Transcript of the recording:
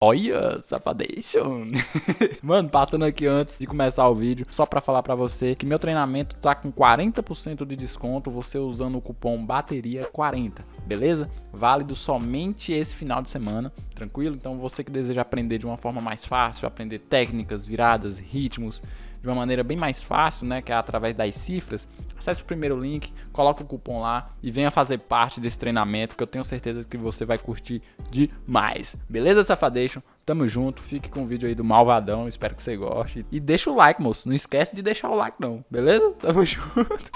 Olha, Safadation. Mano, passando aqui antes de começar o vídeo, só pra falar pra você que meu treinamento tá com 40% de desconto, você usando o cupom BATERIA40, beleza? Válido somente esse final de semana, tranquilo? Então você que deseja aprender de uma forma mais fácil, aprender técnicas, viradas, ritmos, de uma maneira bem mais fácil, né, que é através das cifras, acesse o primeiro link, coloque o cupom lá e venha fazer parte desse treinamento que eu tenho certeza que você vai curtir demais. Beleza, Safadation? Tamo junto, fique com o vídeo aí do Malvadão, espero que você goste. E deixa o like, moço, não esquece de deixar o like não, beleza? Tamo junto.